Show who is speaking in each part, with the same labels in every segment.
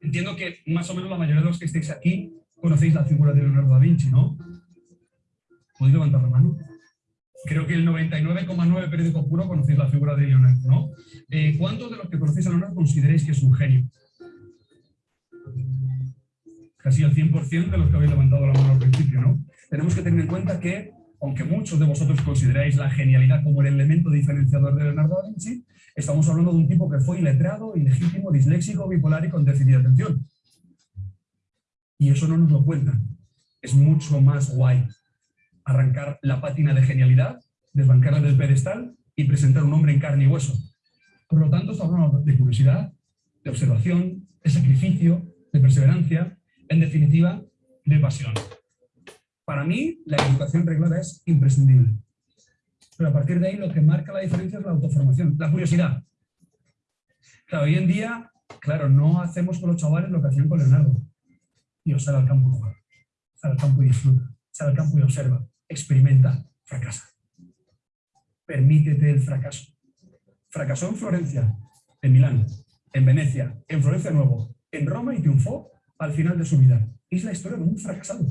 Speaker 1: Entiendo que más o menos la mayoría de los que estáis aquí conocéis la figura de Leonardo da Vinci, ¿no? ¿Podéis levantar la mano? Creo que el 99,9 periódico puro conocéis la figura de Leonardo, ¿no? Eh, ¿Cuántos de los que conocéis a Leonardo consideráis que es un genio? Casi el 100% de los que habéis levantado la mano al principio, ¿no? Tenemos que tener en cuenta que, aunque muchos de vosotros consideráis la genialidad como el elemento diferenciador de Leonardo da Vinci, estamos hablando de un tipo que fue iletrado, ilegítimo, disléxico, bipolar y con déficit de atención. Y eso no nos lo cuentan. Es mucho más guay arrancar la pátina de genialidad, desbancarla del pedestal y presentar un hombre en carne y hueso. Por lo tanto, estamos hablando de curiosidad, de observación, de sacrificio, de perseverancia, en definitiva, de pasión. Para mí, la educación reglada es imprescindible. Pero a partir de ahí lo que marca la diferencia es la autoformación, la curiosidad. Claro, hoy en día, claro, no hacemos con los chavales lo que hacían con Leonardo. Y sale al campo y juega, sale al campo y disfruta, sale al campo y observa, experimenta, fracasa. Permítete el fracaso. Fracasó en Florencia, en Milán, en Venecia, en Florencia Nuevo, en Roma y triunfó al final de su vida. Es la historia de un fracasado.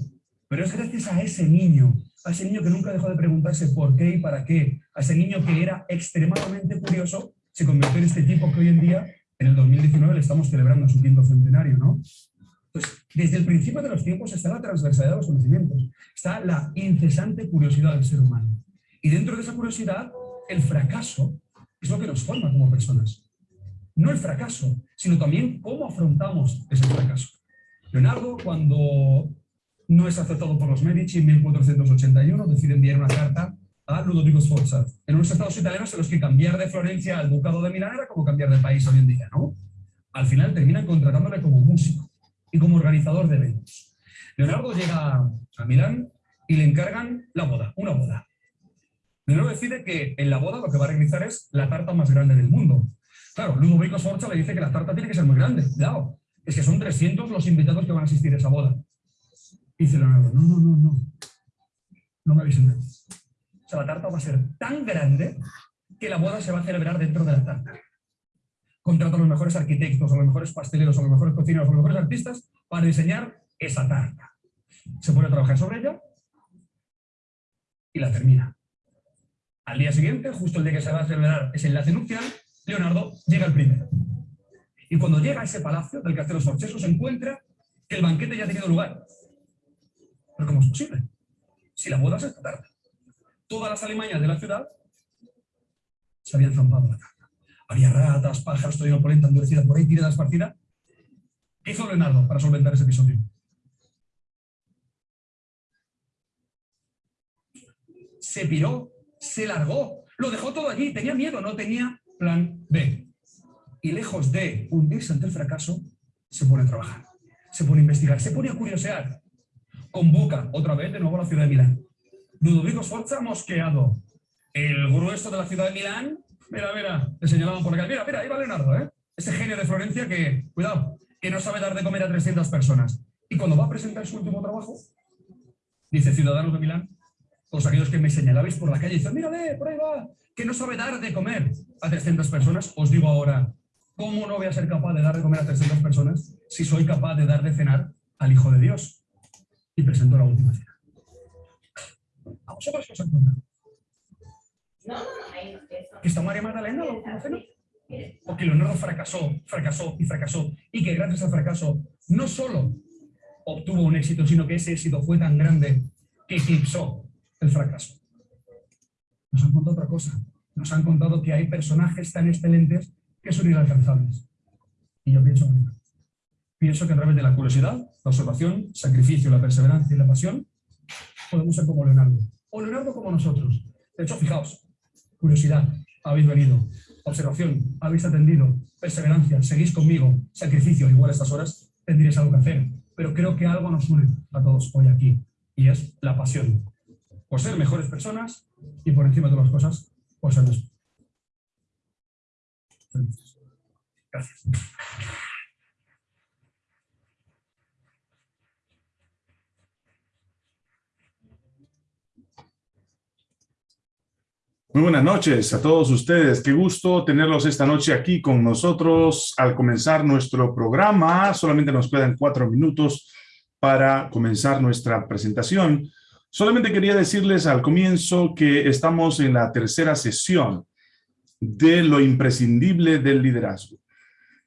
Speaker 1: Pero es gracias a ese niño, a ese niño que nunca dejó de preguntarse por qué y para qué, a ese niño que era extremadamente curioso, se convirtió en este tipo que hoy en día, en el 2019, le estamos celebrando su quinto centenario, ¿no? Entonces, desde el principio de los tiempos está la transversalidad de los conocimientos, está la incesante curiosidad del ser humano. Y dentro de esa curiosidad, el fracaso es lo que nos forma como personas. No el fracaso, sino también cómo afrontamos ese fracaso. Leonardo, cuando no es aceptado por los Medici en 1481, decide enviar una carta a Ludovico Sforza, en unos estados italianos en los que cambiar de Florencia al Ducado de Milán era como cambiar de país hoy en día, ¿no? Al final terminan contratándole como músico y como organizador de eventos. Leonardo llega a Milán y le encargan la boda, una boda. Leonardo decide que en la boda lo que va a realizar es la tarta más grande del mundo. Claro, Ludovico Sforza le dice que la tarta tiene que ser muy grande. Cuidado, es que son 300 los invitados que van a asistir a esa boda. Dice Leonardo, no, no, no, no. No me habéis entendido. O sea, la tarta va a ser tan grande que la boda se va a celebrar dentro de la tarta contrata a los mejores arquitectos, a los mejores pasteleros, a los mejores cocineros, a los mejores artistas para diseñar esa tarta. Se pone a trabajar sobre ella y la termina. Al día siguiente, justo el día que se va a celebrar ese enlace nupcial, Leonardo llega el primero. Y cuando llega a ese palacio del Castelo Sorcheso, se encuentra que el banquete ya ha tenido lugar. ¿Pero cómo es posible? Si la boda es esta tarde. Todas las alimañas de la ciudad se habían zampado la tarde había ratas, pájaros, todavía polenta endurecida por ahí, tirada esparcida. ¿Qué hizo Leonardo para solventar ese episodio? Se piró, se largó, lo dejó todo allí, tenía miedo, no tenía plan B. Y lejos de hundirse ante el fracaso, se pone a trabajar, se pone a investigar, se pone a curiosear. Convoca otra vez de nuevo a la ciudad de Milán. Ludovico Sforza mosqueado. El grueso de la ciudad de Milán Mira, mira, le señalaban por acá. Mira, mira, ahí va Leonardo, ¿eh? Ese genio de Florencia que, cuidado, que no sabe dar de comer a 300 personas. Y cuando va a presentar su último trabajo, dice, ciudadanos de Milán, todos aquellos que me señalabais por la calle, dicen, mírale, por ahí va, que no sabe dar de comer a 300 personas, os digo ahora, ¿cómo no voy a ser capaz de dar de comer a 300 personas si soy capaz de dar de cenar al Hijo de Dios? Y presento la última cena. ¿A vosotros qué os han contado? No, no, no, que está María Magdalena la última cena. O que Leonardo fracasó, fracasó y fracasó. Y que gracias al fracaso no solo obtuvo un éxito, sino que ese éxito fue tan grande que eclipsó el fracaso. Nos han contado otra cosa. Nos han contado que hay personajes tan excelentes que son inalcanzables. Y yo pienso Pienso que a través de la curiosidad, la observación, sacrificio, la perseverancia y la pasión, podemos ser como Leonardo. O Leonardo como nosotros. De hecho, fijaos, curiosidad, habéis venido. Observación, habéis atendido. Perseverancia, seguís conmigo. Sacrificio, igual a estas horas tendréis algo que hacer. Pero creo que algo nos une a todos hoy aquí, y es la pasión. Por ser mejores personas y por encima de todas las cosas, por ser Gracias.
Speaker 2: Muy buenas noches a todos ustedes. Qué gusto tenerlos esta noche aquí con nosotros al comenzar nuestro programa. Solamente nos quedan cuatro minutos para comenzar nuestra presentación. Solamente quería decirles al comienzo que estamos en la tercera sesión de lo imprescindible del liderazgo.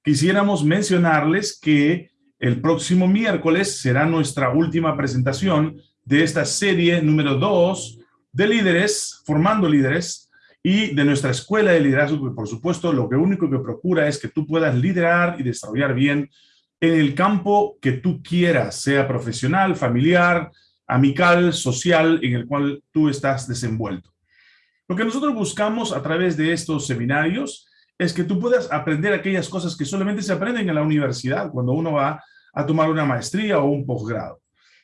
Speaker 2: Quisiéramos mencionarles que el próximo miércoles será nuestra última presentación de esta serie número dos de líderes, formando líderes, y de nuestra escuela de liderazgo, que por supuesto lo que único que procura es que tú puedas liderar y desarrollar bien en el campo que tú quieras, sea profesional, familiar, amical, social, en el cual tú estás desenvuelto. Lo que nosotros buscamos a través de estos seminarios es que tú puedas aprender aquellas cosas que solamente se aprenden en la universidad, cuando uno va a tomar una maestría o un posgrado.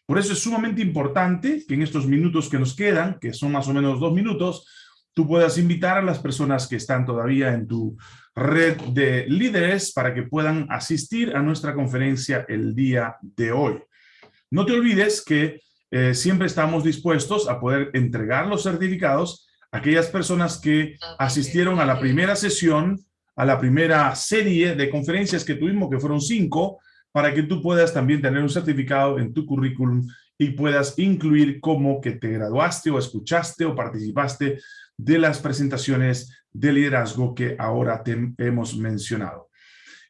Speaker 2: Por eso es sumamente importante que en estos minutos que nos quedan, que son más o menos dos minutos, tú puedas invitar a las personas que están todavía en tu red de líderes para que puedan asistir a nuestra conferencia el día de hoy. No te olvides que eh, siempre estamos dispuestos a poder entregar los certificados a aquellas personas que asistieron a la primera sesión, a la primera serie de conferencias que tuvimos, que fueron cinco, para que tú puedas también tener un certificado en tu currículum y puedas incluir como que te graduaste o escuchaste o participaste de las presentaciones de liderazgo que ahora hemos mencionado.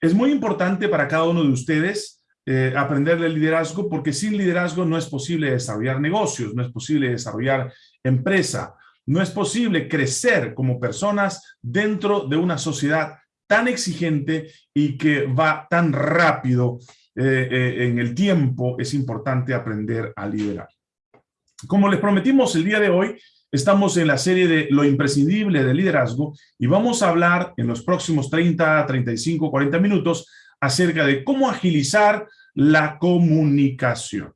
Speaker 2: Es muy importante para cada uno de ustedes eh, aprender del liderazgo porque sin liderazgo no es posible desarrollar negocios, no es posible desarrollar empresa, no es posible crecer como personas dentro de una sociedad tan exigente y que va tan rápido eh, eh, en el tiempo, es importante aprender a liderar. Como les prometimos el día de hoy, estamos en la serie de lo imprescindible del liderazgo y vamos a hablar en los próximos 30, 35, 40 minutos acerca de cómo agilizar la comunicación.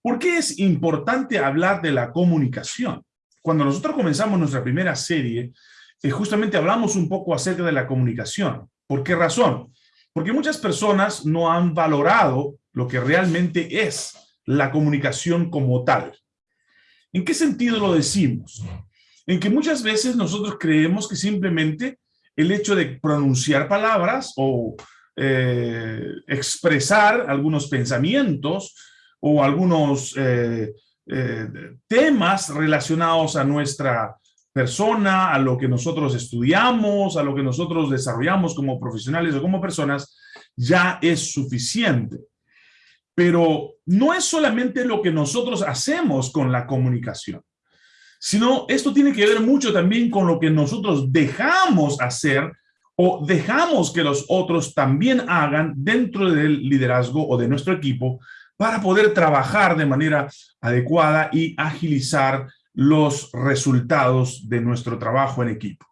Speaker 2: ¿Por qué es importante hablar de la comunicación? Cuando nosotros comenzamos nuestra primera serie, eh, justamente hablamos un poco acerca de la comunicación. ¿Por qué razón? Porque muchas personas no han valorado lo que realmente es la comunicación como tal. ¿En qué sentido lo decimos? En que muchas veces nosotros creemos que simplemente el hecho de pronunciar palabras o eh, expresar algunos pensamientos o algunos eh, temas relacionados a nuestra persona, a lo que nosotros estudiamos, a lo que nosotros desarrollamos como profesionales o como personas, ya es suficiente. Pero no es solamente lo que nosotros hacemos con la comunicación, sino esto tiene que ver mucho también con lo que nosotros dejamos hacer o dejamos que los otros también hagan dentro del liderazgo o de nuestro equipo para poder trabajar de manera adecuada y agilizar los resultados de nuestro trabajo en equipo.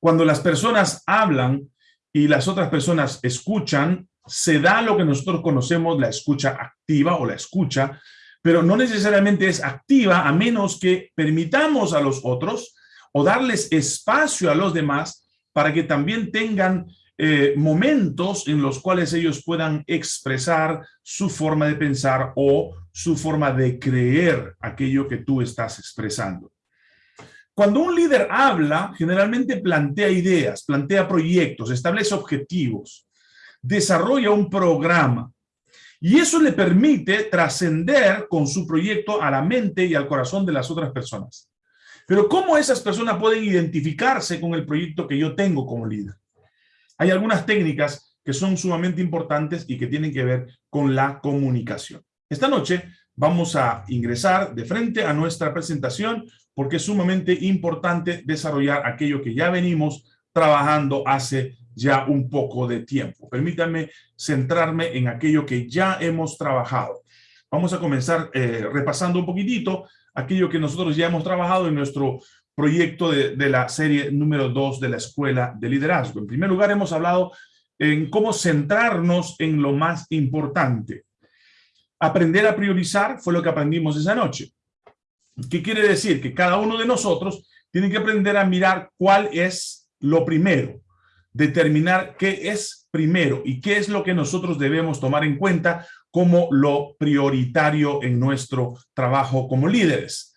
Speaker 2: Cuando las personas hablan y las otras personas escuchan, se da lo que nosotros conocemos la escucha activa o la escucha, pero no necesariamente es activa a menos que permitamos a los otros o darles espacio a los demás para que también tengan eh, momentos en los cuales ellos puedan expresar su forma de pensar o su forma de creer aquello que tú estás expresando. Cuando un líder habla, generalmente plantea ideas, plantea proyectos, establece objetivos, desarrolla un programa. Y eso le permite trascender con su proyecto a la mente y al corazón de las otras personas. Pero ¿cómo esas personas pueden identificarse con el proyecto que yo tengo como líder? Hay algunas técnicas que son sumamente importantes y que tienen que ver con la comunicación. Esta noche vamos a ingresar de frente a nuestra presentación porque es sumamente importante desarrollar aquello que ya venimos trabajando hace ya un poco de tiempo. Permítanme centrarme en aquello que ya hemos trabajado. Vamos a comenzar eh, repasando un poquitito aquello que nosotros ya hemos trabajado en nuestro proyecto de, la serie número 2 de la Escuela de Liderazgo. En primer lugar, hemos hablado en cómo centrarnos en lo más importante. Aprender a priorizar fue lo que aprendimos esa noche. ¿Qué quiere decir? Que cada uno de nosotros tiene que aprender a mirar cuál es lo primero, determinar qué es primero y qué es lo que nosotros debemos tomar en cuenta como lo prioritario en nuestro trabajo como líderes.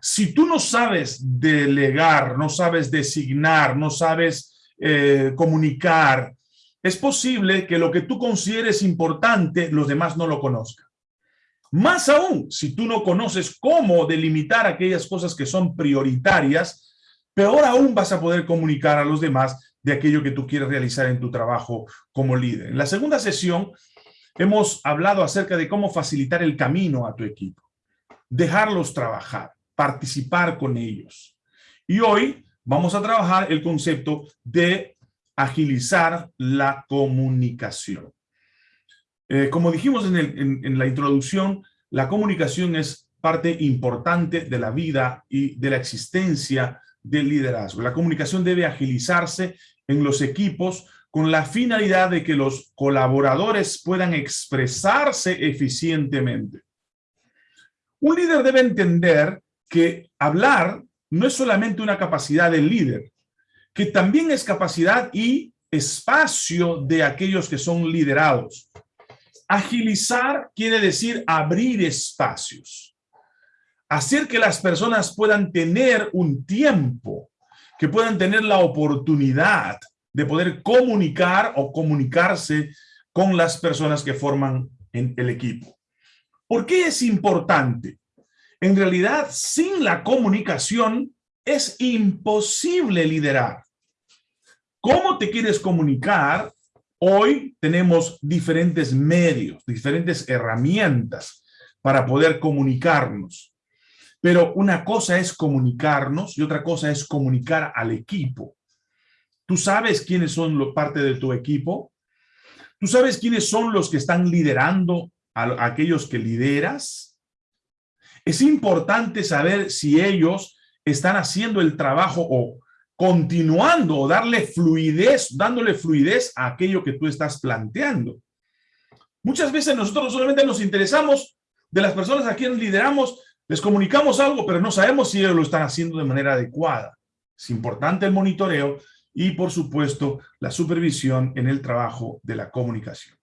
Speaker 2: Si tú no sabes delegar, no sabes designar, no sabes eh, comunicar, es posible que lo que tú consideres importante, los demás no lo conozcan. Más aún, si tú no conoces cómo delimitar aquellas cosas que son prioritarias, peor aún vas a poder comunicar a los demás de aquello que tú quieres realizar en tu trabajo como líder. En la segunda sesión hemos hablado acerca de cómo facilitar el camino a tu equipo, dejarlos trabajar, participar con ellos. Y hoy vamos a trabajar el concepto de agilizar la comunicación. Eh, como dijimos en, la introducción, la comunicación es parte importante de la vida y de la existencia del liderazgo. La comunicación debe agilizarse en los equipos con la finalidad de que los colaboradores puedan expresarse eficientemente. Un líder debe entender que hablar no es solamente una capacidad del líder, que también es capacidad y espacio de aquellos que son liderados. Agilizar quiere decir abrir espacios, hacer que las personas puedan tener un tiempo, que puedan tener la oportunidad de poder comunicar o comunicarse con las personas que forman el equipo. ¿Por qué es importante? En realidad, sin la comunicación, es imposible liderar. ¿Cómo te quieres comunicar? Hoy tenemos diferentes medios, diferentes herramientas para poder comunicarnos. Pero una cosa es comunicarnos y otra cosa es comunicar al equipo. ¿Tú sabes quiénes son parte de tu equipo? ¿Tú sabes quiénes son los que están liderando a aquellos que lideras? Es importante saber si ellos están haciendo el trabajo o continuando darle fluidez, dándole fluidez a aquello que tú estás planteando. Muchas veces nosotros solamente nos interesamos de las personas a quienes lideramos, les comunicamos algo, pero no sabemos si lo están haciendo de manera adecuada. Es importante el monitoreo y, por supuesto, la supervisión en el trabajo de la comunicación.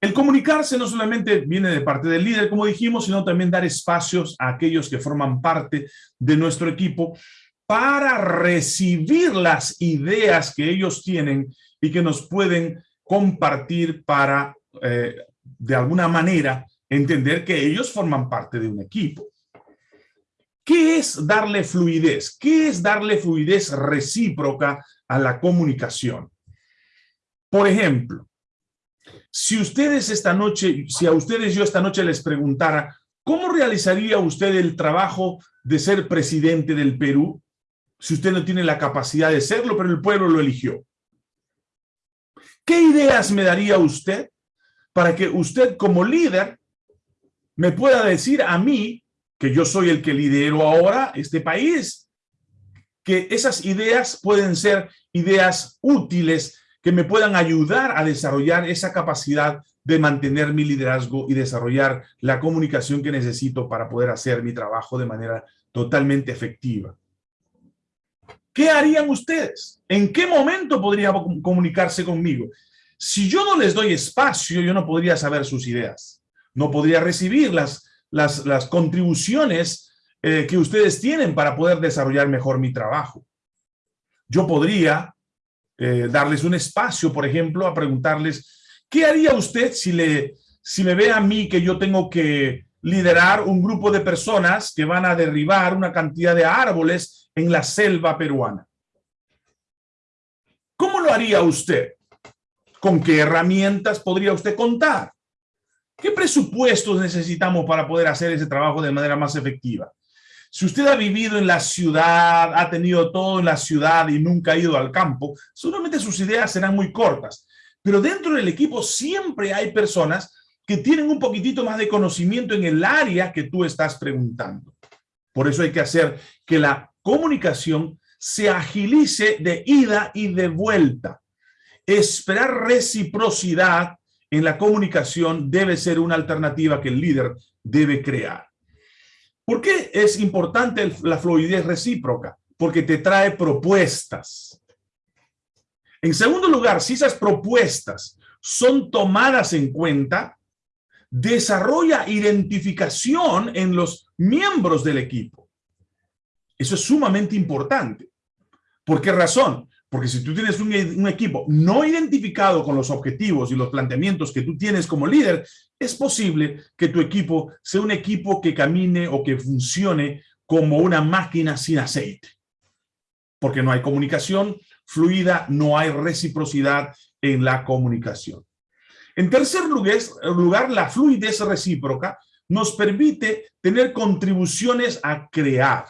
Speaker 2: El comunicarse no solamente viene de parte del líder, como dijimos, sino también dar espacios a aquellos que forman parte de nuestro equipo para recibir las ideas que ellos tienen y que nos pueden compartir para, eh, de alguna manera, entender que ellos forman parte de un equipo. ¿Qué es darle fluidez? ¿Qué es darle fluidez recíproca a la comunicación? Por ejemplo, si ustedes esta noche, si a ustedes yo esta noche les preguntara, ¿cómo realizaría usted el trabajo de ser presidente del Perú si usted no tiene la capacidad de serlo, pero el pueblo lo eligió? ¿Qué ideas me daría usted para que usted como líder me pueda decir a mí, que yo soy el que lidero ahora este país, que esas ideas pueden ser ideas útiles que me puedan ayudar a desarrollar esa capacidad de mantener mi liderazgo y desarrollar la comunicación que necesito para poder hacer mi trabajo de manera totalmente efectiva. ¿Qué harían ustedes? ¿En qué momento podría comunicarse conmigo? Si yo no les doy espacio, yo no podría saber sus ideas. No podría recibir las, las, las contribuciones eh, que ustedes tienen para poder desarrollar mejor mi trabajo. Yo podría eh, darles un espacio, por ejemplo, a preguntarles, ¿qué haría usted si, le, si me ve a mí que yo tengo que liderar un grupo de personas que van a derribar una cantidad de árboles en la selva peruana? ¿Cómo lo haría usted? ¿Con qué herramientas podría usted contar? ¿Qué presupuestos necesitamos para poder hacer ese trabajo de manera más efectiva? Si usted ha vivido en la ciudad, ha tenido todo en la ciudad y nunca ha ido al campo, seguramente sus ideas serán muy cortas. Pero dentro del equipo siempre hay personas que tienen un poquitito más de conocimiento en el área que tú estás preguntando. Por eso hay que hacer que la comunicación se agilice de ida y de vuelta. Esperar reciprocidad en la comunicación debe ser una alternativa que el líder debe crear. ¿Por qué es importante la fluidez recíproca? Porque te trae propuestas. En segundo lugar, si esas propuestas son tomadas en cuenta, desarrolla identificación en los miembros del equipo. Eso es sumamente importante. ¿Por qué razón? Porque si tú tienes un, un, equipo no identificado con los objetivos y los planteamientos que tú tienes como líder, es posible que tu equipo sea un equipo que camine o que funcione como una máquina sin aceite. Porque no hay comunicación fluida, no hay reciprocidad en la comunicación. En tercer lugar, la fluidez recíproca nos permite tener contribuciones a crear.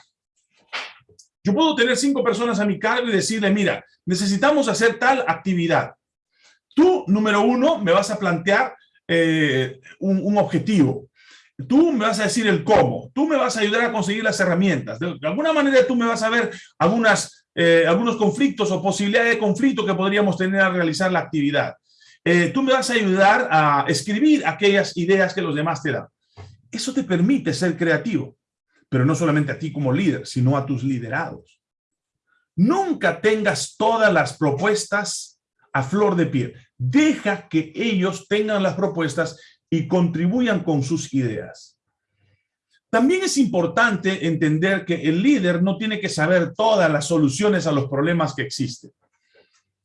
Speaker 2: Yo puedo tener cinco personas a mi cargo y decirle, mira, necesitamos hacer tal actividad. Tú, número uno, me vas a plantear eh, un, objetivo. Tú me vas a decir el cómo. Tú me vas a ayudar a conseguir las herramientas. De, alguna manera tú me vas a ver algunas, eh, algunos conflictos o posibilidades de conflicto que podríamos tener al realizar la actividad. Eh, tú me vas a ayudar a escribir aquellas ideas que los demás te dan. Eso te permite ser creativo, pero no solamente a ti como líder, sino a tus liderados. Nunca tengas todas las propuestas a flor de piel. Deja que ellos tengan las propuestas y contribuyan con sus ideas. También es importante entender que el líder no tiene que saber todas las soluciones a los problemas que existen.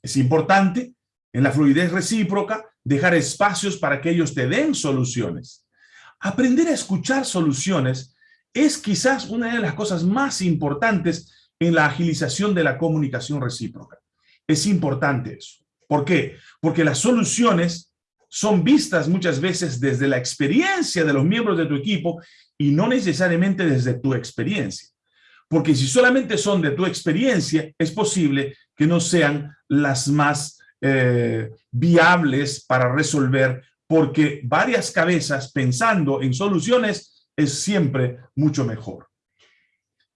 Speaker 2: Es importante en la fluidez recíproca, dejar espacios para que ellos te den soluciones. Aprender a escuchar soluciones es quizás una de las cosas más importantes en la agilización de la comunicación recíproca. Es importante eso. ¿Por qué? Porque las soluciones son vistas muchas veces desde la experiencia de los miembros de tu equipo y no necesariamente desde tu experiencia. Porque si solamente son de tu experiencia, es posible que no sean las más eh, viables para resolver, porque varias cabezas pensando en soluciones es siempre mucho mejor.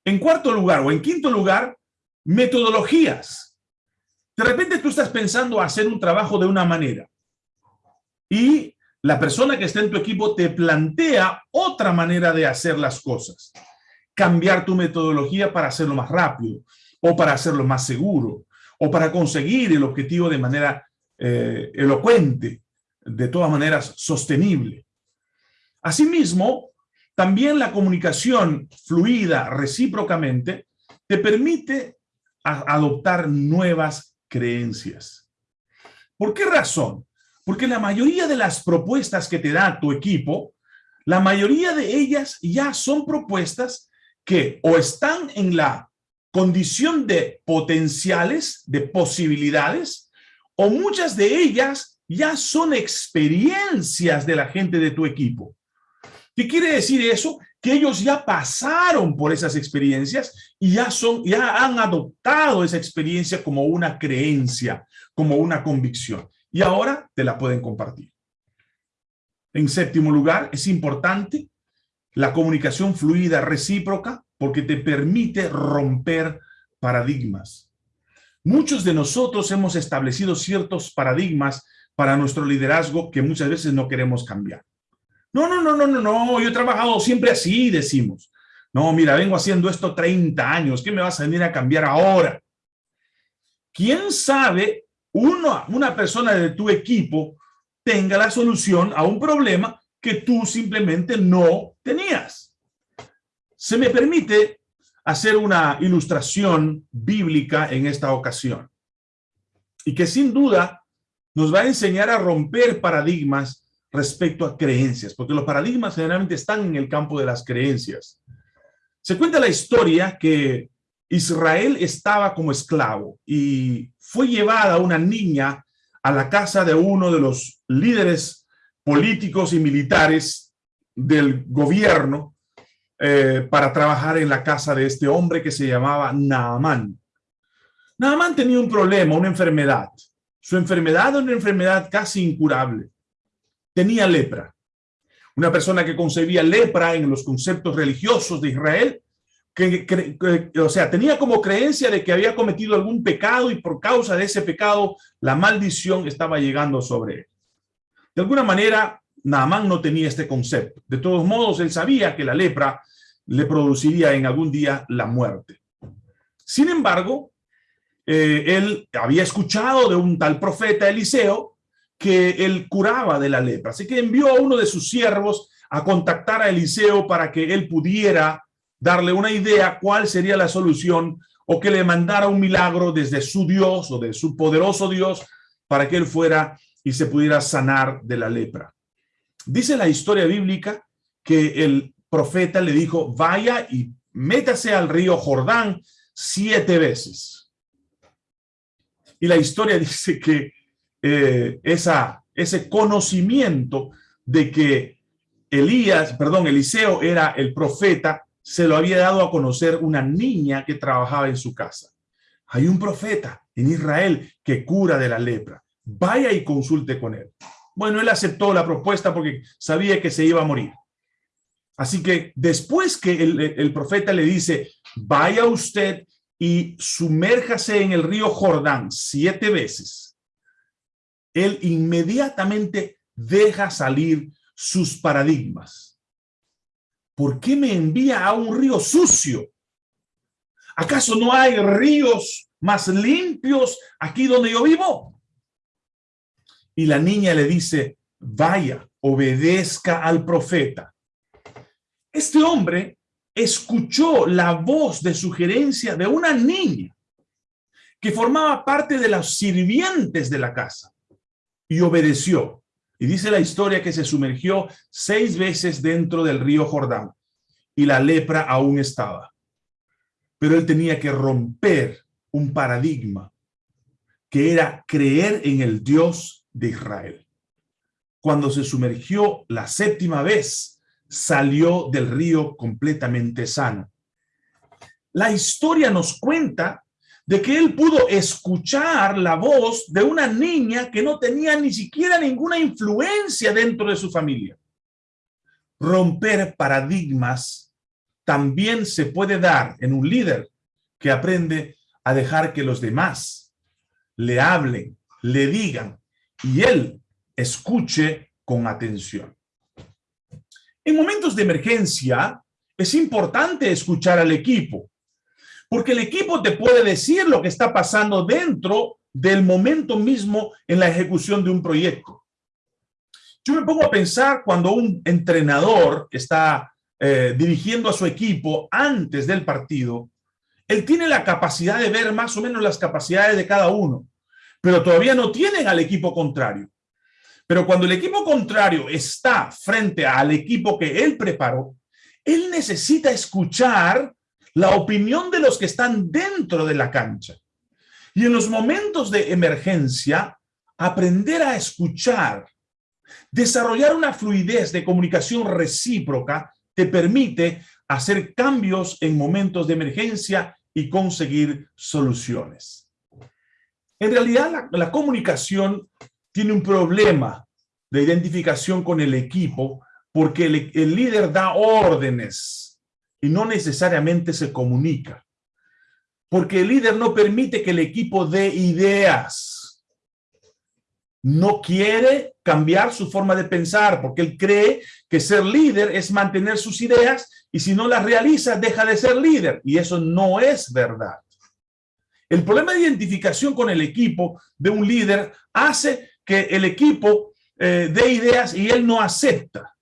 Speaker 2: En cuarto lugar o en quinto lugar, metodologías. De repente tú estás pensando hacer un trabajo de una manera y la persona que está en tu equipo te plantea otra manera de hacer las cosas. Cambiar tu metodología para hacerlo más rápido o para hacerlo más seguro o para conseguir el objetivo de manera eh, elocuente, de todas maneras sostenible. Asimismo, también la comunicación fluida recíprocamente te permite adoptar nuevas creencias. ¿Por qué razón? Porque la mayoría de las propuestas que te da tu equipo, la mayoría de ellas ya son propuestas que o están en la condición de potenciales, de posibilidades, o muchas de ellas ya son experiencias de la gente de tu equipo. ¿Qué quiere decir eso? Que ellos ya pasaron por esas experiencias y ya, son, ya han adoptado esa experiencia como una creencia, como una convicción. Y ahora te la pueden compartir. En séptimo lugar, es importante la comunicación fluida recíproca porque te permite romper paradigmas. Muchos de nosotros hemos establecido ciertos paradigmas para nuestro liderazgo que muchas veces no queremos cambiar. No, no, no, no, no, no, yo he trabajado siempre así, decimos. No, mira, vengo haciendo esto 30 años, ¿qué me vas a venir a cambiar ahora? ¿Quién sabe uno, una persona de tu equipo tenga la solución a un problema que tú simplemente no tenías? Se me permite hacer una ilustración bíblica en esta ocasión y que sin duda nos va a enseñar a romper paradigmas respecto a creencias, porque los paradigmas generalmente están en el campo de las creencias. Se cuenta la historia que Israel estaba como esclavo y fue llevada una niña a la casa de uno de los líderes políticos y militares del gobierno eh, para trabajar en la casa de este hombre que se llamaba Naamán. Naamán tenía un problema, una enfermedad. Su enfermedad era una enfermedad casi incurable. Tenía lepra. Una persona que concebía lepra en los conceptos religiosos de Israel, que, o sea, tenía como creencia de que había cometido algún pecado y por causa de ese pecado la maldición estaba llegando sobre él. De alguna manera, Naamán no tenía este concepto. De todos modos, él sabía que la lepra le produciría en algún día la muerte. Sin embargo, eh, él había escuchado de un tal profeta Eliseo que él curaba de la lepra. Así que envió a uno de sus siervos a contactar a Eliseo para que él pudiera darle una idea cuál sería la solución o que le mandara un milagro desde su Dios o de su poderoso Dios para que él fuera y se pudiera sanar de la lepra. Dice la historia bíblica que el profeta le dijo, vaya y métase al río Jordán siete veces. Y la historia dice que eh, esa, ese conocimiento de que Elías, perdón, Eliseo era el profeta, se lo había dado a conocer una niña que trabajaba en su casa. Hay un profeta en Israel que cura de la lepra. Vaya y consulte con él. Bueno, él aceptó la propuesta porque sabía que se iba a morir. Así que después que el, el profeta le dice, vaya usted y sumérjase en el río Jordán siete veces, él inmediatamente deja salir sus paradigmas. ¿Por qué me envía a un río sucio? ¿Acaso no hay ríos más limpios aquí donde yo vivo? Y la niña le dice, vaya, obedezca al profeta. Este hombre escuchó la voz de sugerencia de una niña que formaba parte de los sirvientes de la casa y obedeció. Y dice la historia que se sumergió seis veces dentro del río Jordán y la lepra aún estaba. Pero él tenía que romper un paradigma que era creer en el Dios de Israel. Cuando se sumergió la séptima vez, salió del río completamente sano. La historia nos cuenta de que él pudo escuchar la voz de una niña que no tenía ni siquiera ninguna influencia dentro de su familia. Romper paradigmas también se puede dar en un líder que aprende a dejar que los demás le hablen, le digan y él escuche con atención. En momentos de emergencia es importante escuchar al equipo porque el equipo te puede decir lo que está pasando dentro del momento mismo en la ejecución de un proyecto. Yo me pongo a pensar cuando un entrenador está eh, dirigiendo a su equipo antes del partido, él tiene la capacidad de ver más o menos las capacidades de cada uno, pero todavía no tienen al equipo contrario. Pero cuando el equipo contrario está frente al equipo que él preparó, él necesita escuchar la opinión de los que están dentro de la cancha. Y en los momentos de emergencia, aprender a escuchar, desarrollar una fluidez de comunicación recíproca te permite hacer cambios en momentos de emergencia y conseguir soluciones. En realidad, la, comunicación tiene un problema de identificación con el equipo porque el líder da órdenes y no necesariamente se comunica. Porque el líder no permite que el equipo dé ideas. No quiere cambiar su forma de pensar porque él cree que ser líder es mantener sus ideas y si no las realiza deja de ser líder y eso no es verdad. El problema de identificación con el equipo de un líder hace que el equipo eh, dé ideas y él no acepta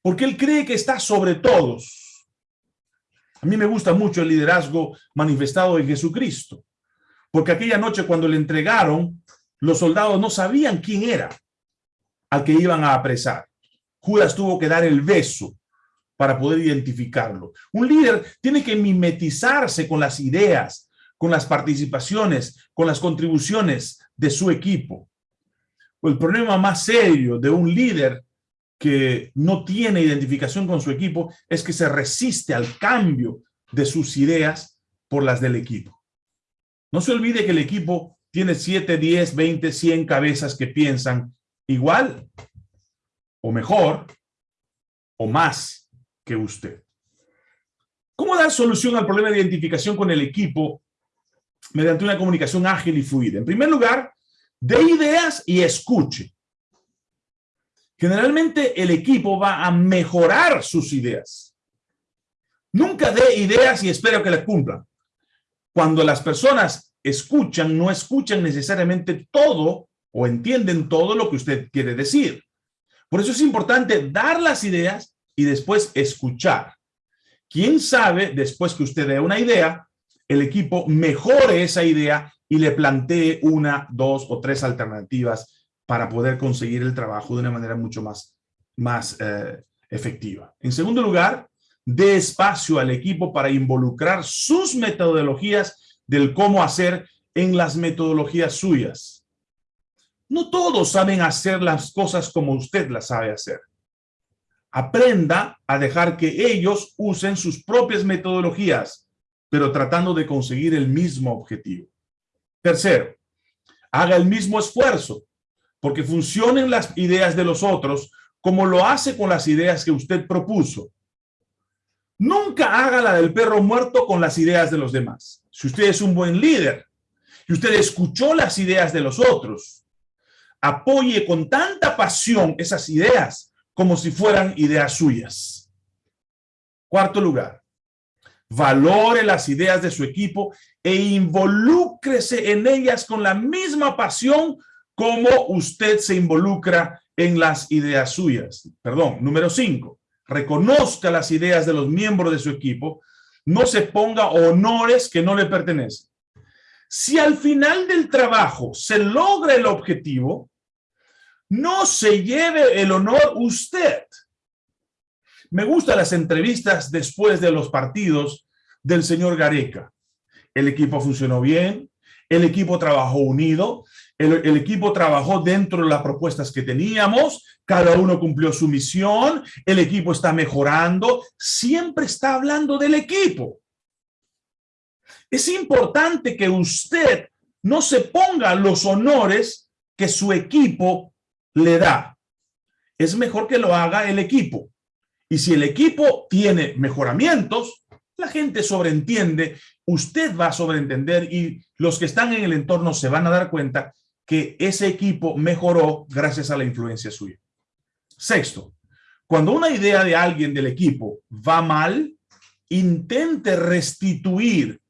Speaker 2: porque él cree que está sobre todos a mí me gusta mucho el liderazgo manifestado en Jesucristo, porque aquella noche cuando le entregaron, los soldados no sabían quién era al que iban a apresar. Judas tuvo que dar el beso para poder identificarlo. Un líder tiene que mimetizarse con las ideas, con las participaciones, con las contribuciones de su equipo. El problema más serio de un líder que no tiene identificación con su equipo es que se resiste al cambio de sus ideas por las del equipo. No se olvide que el equipo tiene 7, 10, 20, 100 cabezas que piensan igual o mejor o más que usted. ¿Cómo dar solución al problema de identificación con el equipo mediante una comunicación ágil y fluida? En primer lugar, de ideas y escuche. Generalmente el equipo va a mejorar sus ideas. Nunca dé ideas y espero que las cumplan. Cuando las personas escuchan, no escuchan necesariamente todo o entienden todo lo que usted quiere decir. Por eso es importante dar las ideas y después escuchar. ¿Quién sabe, después que usted dé una idea, el equipo mejore esa idea y le plantee una, dos o tres alternativas para poder conseguir el trabajo de una manera mucho más, más eh, efectiva. En segundo lugar, dé espacio al equipo para involucrar sus metodologías del cómo hacer en las metodologías suyas. No todos saben hacer las cosas como usted las sabe hacer. Aprenda a dejar que ellos usen sus propias metodologías, pero tratando de conseguir el mismo objetivo. Tercero, haga el mismo esfuerzo, porque funcionen las ideas de los otros como lo hace con las ideas que usted propuso. Nunca haga la del perro muerto con las ideas de los demás. Si usted es un buen líder y usted escuchó las ideas de los otros, apoye con tanta pasión esas ideas como si fueran ideas suyas. Cuarto lugar, valore las ideas de su equipo e involúcrese en ellas con la misma pasión como usted se involucra en las ideas suyas. Perdón, número cinco, reconozca las ideas de los miembros de su equipo, no se ponga honores que no le pertenecen. Si al final del trabajo se logra el objetivo, no se lleve el honor usted. Me gustan las entrevistas después de los partidos del señor Gareca. El equipo funcionó bien, el equipo trabajó unido, el, equipo trabajó dentro de las propuestas que teníamos, cada uno cumplió su misión, el equipo está mejorando, siempre está hablando del equipo. Es importante que usted no se ponga los honores que su equipo le da. Es mejor que lo haga el equipo. Y si el equipo tiene mejoramientos, la gente sobreentiende, usted va a sobreentender y los que están en el entorno se van a dar cuenta que ese equipo mejoró gracias a la influencia suya. Sexto, cuando una idea de alguien del equipo va mal, intente restituir,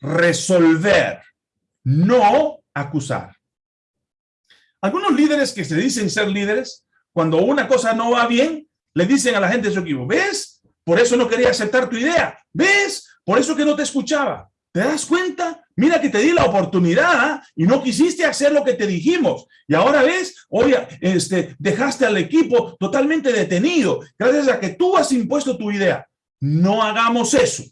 Speaker 2: resolver, no acusar. Algunos líderes que se dicen ser líderes, cuando una cosa no va bien, le dicen a la gente de su equipo, ¿ves? Por eso no quería aceptar tu idea. ¿Ves? Por eso que no te escuchaba. ¿Te das cuenta? Mira que te di la oportunidad ¿ah? y no quisiste hacer lo que te dijimos. Y ahora ves, oye, este, dejaste al equipo totalmente detenido gracias a que tú has impuesto tu idea. No hagamos eso.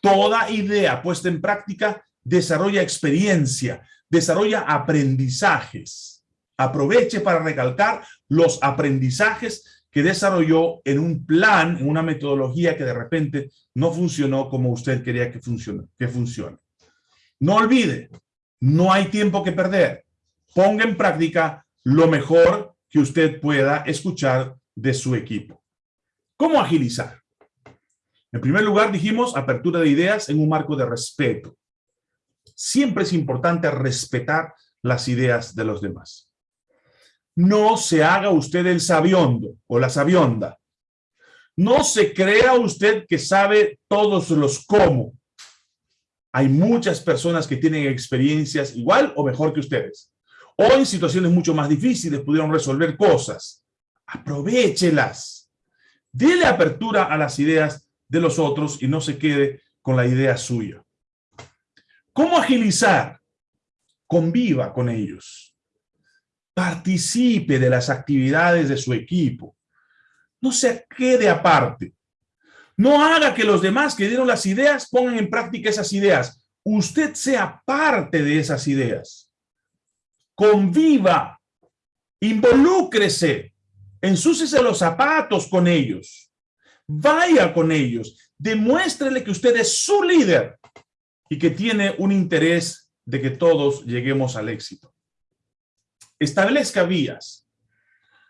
Speaker 2: Toda idea puesta en práctica desarrolla experiencia, desarrolla aprendizajes. Aproveche para recalcar los aprendizajes que desarrolló en un plan, en una metodología que de repente no funcionó como usted quería que funcione. Que funcione. No olvide, no hay tiempo que perder. Ponga en práctica lo mejor que usted pueda escuchar de su equipo. ¿Cómo agilizar? En primer lugar, dijimos apertura de ideas en un marco de respeto. Siempre es importante respetar las ideas de los demás no se haga usted el sabiondo o la sabionda. No se crea usted que sabe todos los cómo. Hay muchas personas que tienen experiencias igual o mejor que ustedes. O en situaciones mucho más difíciles pudieron resolver cosas. Aprovechelas. Dele apertura a las ideas de los otros y no se quede con la idea suya. ¿Cómo agilizar? Conviva con ellos participe de las actividades de su equipo. No se quede aparte. No haga que los demás que dieron las ideas pongan en práctica esas ideas. Usted sea parte de esas ideas. Conviva, involúcrese, ensúcese los zapatos con ellos. Vaya con ellos. Demuéstrele que usted es su líder y que tiene un interés de que todos lleguemos al éxito establezca vías.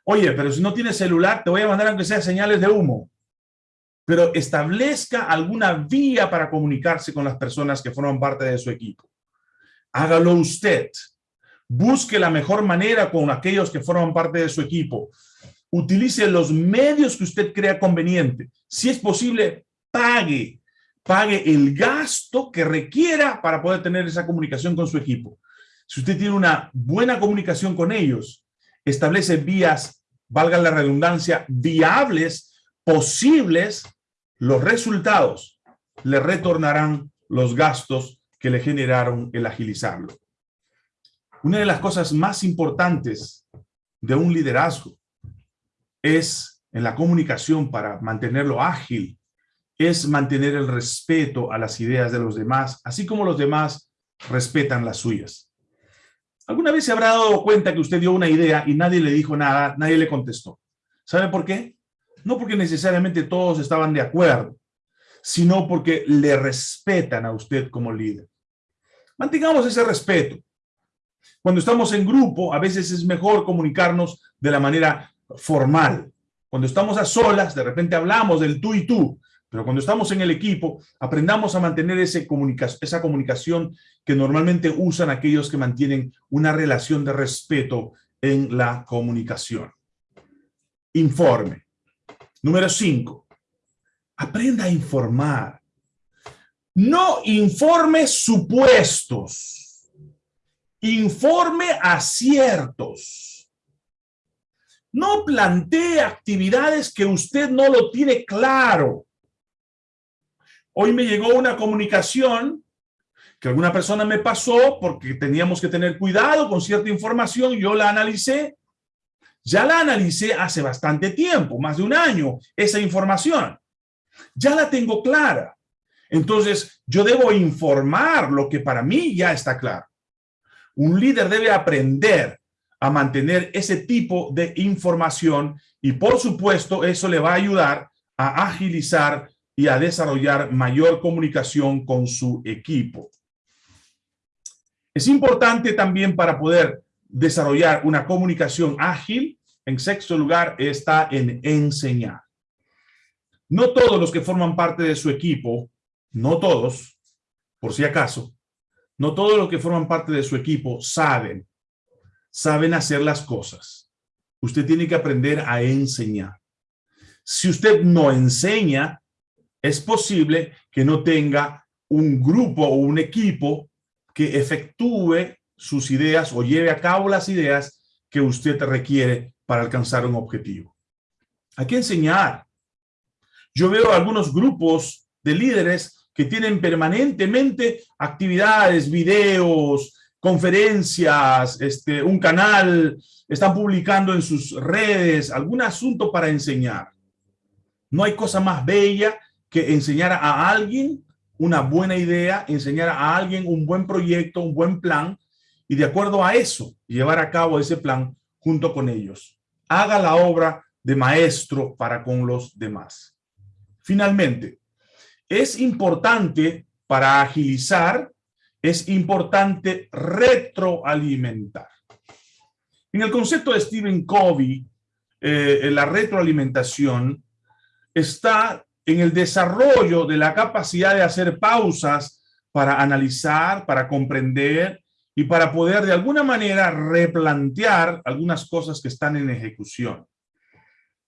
Speaker 2: Oye, pero si no tienes celular, te voy a mandar aunque sea señales de humo. Pero establezca alguna vía para comunicarse con las personas que forman parte de su equipo. Hágalo usted. Busque la mejor manera con aquellos que forman parte de su equipo. Utilice los medios que usted crea conveniente. Si es posible, pague. Pague el gasto que requiera para poder tener esa comunicación con su equipo. Si usted tiene una buena comunicación con ellos, establece vías, valga la redundancia, viables, posibles, los resultados le retornarán los gastos que le generaron el agilizarlo. Una de las cosas más importantes de un liderazgo es en la comunicación para mantenerlo ágil, es mantener el respeto a las ideas de los demás, así como los demás respetan las suyas. ¿Alguna vez se habrá dado cuenta que usted dio una idea y nadie le dijo nada, nadie le contestó? ¿Sabe por qué? No porque necesariamente todos estaban de acuerdo, sino porque le respetan a usted como líder. Mantengamos ese respeto. Cuando estamos en grupo, a veces es mejor comunicarnos de la manera formal. Cuando estamos a solas, de repente hablamos del tú y tú, pero cuando estamos en el equipo, aprendamos a mantener esa comunicación que normalmente usan aquellos que mantienen una relación de respeto en la comunicación. Informe. Número cinco. Aprenda a informar. No informe supuestos. Informe aciertos. No plantee actividades que usted no lo tiene claro. Hoy me llegó una comunicación que alguna persona me pasó porque teníamos que tener cuidado con cierta información, yo la analicé, ya la analicé hace bastante tiempo, más de un año, esa información. Ya la tengo clara. Entonces, yo debo informar lo que para mí ya está claro. Un líder debe aprender a mantener ese tipo de información y, por supuesto, eso le va a ayudar a agilizar y a desarrollar mayor comunicación con su equipo. Es importante también para poder desarrollar una comunicación ágil, en sexto lugar está en enseñar. No todos los que forman parte de su equipo, no todos, por si acaso, no todos los que forman parte de su equipo saben, saben hacer las cosas. Usted tiene que aprender a enseñar. Si usted no enseña, es posible que no tenga un grupo o un equipo que efectúe sus ideas o lleve a cabo las ideas que usted requiere para alcanzar un objetivo. Hay que enseñar. Yo veo algunos grupos de líderes que tienen permanentemente actividades, videos, conferencias, este, un canal, están publicando en sus redes algún asunto para enseñar. No hay cosa más bella que enseñar a alguien una buena idea, enseñar a alguien un buen proyecto, un buen plan, y de acuerdo a eso, llevar a cabo ese plan junto con ellos. Haga la obra de maestro para con los demás. Finalmente, es importante para agilizar, es importante retroalimentar. En el concepto de Stephen Covey, eh, la retroalimentación está en el desarrollo de la capacidad de hacer pausas para analizar, para comprender y para poder de alguna manera replantear algunas cosas que están en ejecución.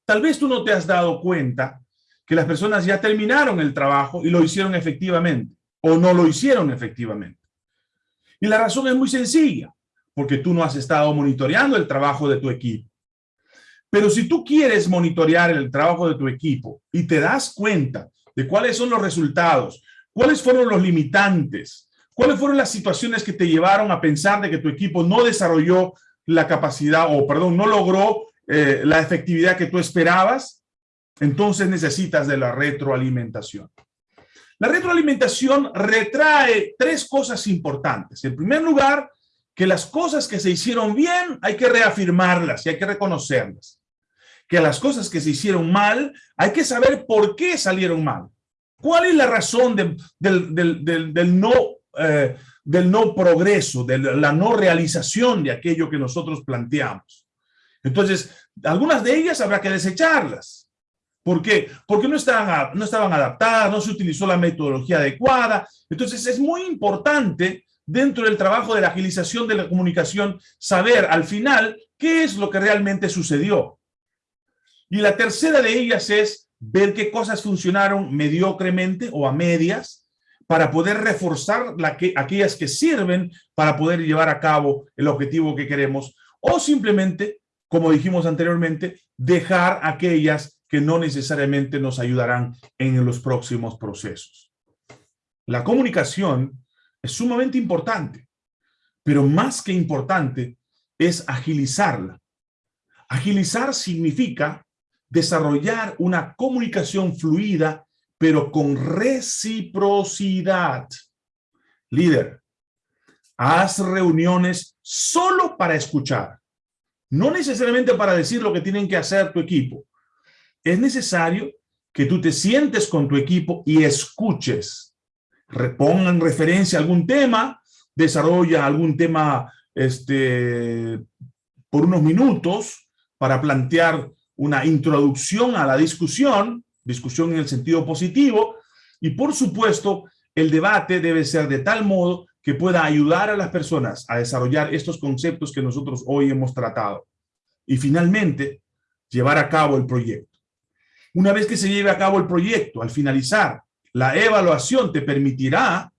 Speaker 2: Tal vez tú no te has dado cuenta que las personas ya terminaron el trabajo y lo hicieron efectivamente o no lo hicieron efectivamente. Y la razón es muy sencilla, porque tú no has estado monitoreando el trabajo de tu equipo. Pero si tú quieres monitorear el trabajo de tu equipo y te das cuenta de cuáles son los resultados, cuáles fueron los limitantes, cuáles fueron las situaciones que te llevaron a pensar de que tu equipo no desarrolló la capacidad o, perdón, no logró eh, la efectividad que tú esperabas, entonces necesitas de la retroalimentación. La retroalimentación retrae tres cosas importantes. En primer lugar, que las cosas que se hicieron bien hay que reafirmarlas y hay que reconocerlas que las cosas que se hicieron mal, hay que saber por qué salieron mal. ¿Cuál es la razón del, no, eh, del no progreso, de la no realización de aquello que nosotros planteamos? Entonces, algunas de ellas habrá que desecharlas. ¿Por qué? Porque no estaban, no estaban adaptadas, no se utilizó la metodología adecuada. Entonces, es muy importante dentro del trabajo de la agilización de la comunicación saber al final qué es lo que realmente sucedió. Y la tercera de ellas es ver qué cosas funcionaron mediocremente o a medias para poder reforzar la que, aquellas que sirven para poder llevar a cabo el objetivo que queremos o simplemente, como dijimos anteriormente, dejar aquellas que no necesariamente nos ayudarán en los próximos procesos. La comunicación es sumamente importante, pero más que importante es agilizarla. Agilizar significa desarrollar una comunicación fluida, pero con reciprocidad. Líder, haz reuniones solo para escuchar, no necesariamente para decir lo que tienen que hacer tu equipo. Es necesario que tú te sientes con tu equipo y escuches. Repongan referencia a algún tema, desarrolla algún tema este, por unos minutos para plantear una introducción a la discusión, discusión en el sentido positivo, y por supuesto, el debate debe ser de tal modo que pueda ayudar a las personas a desarrollar estos conceptos que nosotros hoy hemos tratado. Y finalmente, llevar a cabo el proyecto. Una vez que se lleve a cabo el proyecto, al finalizar, la evaluación te permitirá,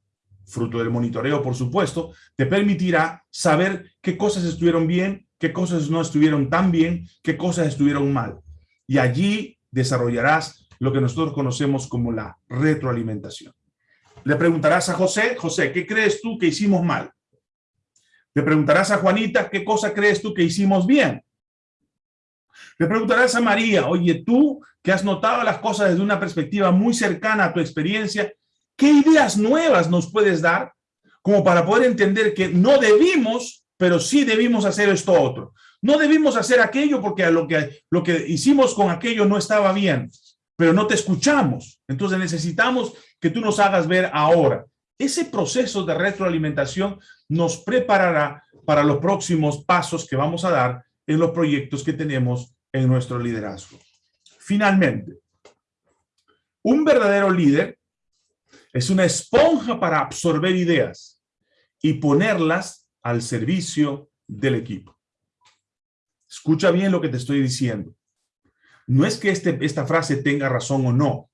Speaker 2: fruto del monitoreo por supuesto, te permitirá saber qué cosas estuvieron bien, qué cosas no estuvieron tan bien, qué cosas estuvieron mal. Y allí desarrollarás lo que nosotros conocemos como la retroalimentación. Le preguntarás a José, José, ¿qué crees tú que hicimos mal? Le preguntarás a Juanita, ¿qué cosa crees tú que hicimos bien? Le preguntarás a María, oye, tú que has notado las cosas desde una perspectiva muy cercana a tu experiencia, ¿qué ideas nuevas nos puedes dar como para poder entender que no debimos pero sí debimos hacer esto otro. No debimos hacer aquello porque lo que, lo que hicimos con aquello no estaba bien, pero no te escuchamos. Entonces necesitamos que tú nos hagas ver ahora. Ese proceso de retroalimentación nos preparará para los próximos pasos que vamos a dar en los proyectos que tenemos en nuestro liderazgo. Finalmente, un verdadero líder es una esponja para absorber ideas y ponerlas al servicio del equipo. Escucha bien lo que te estoy diciendo. No es que este, esta frase tenga razón o no.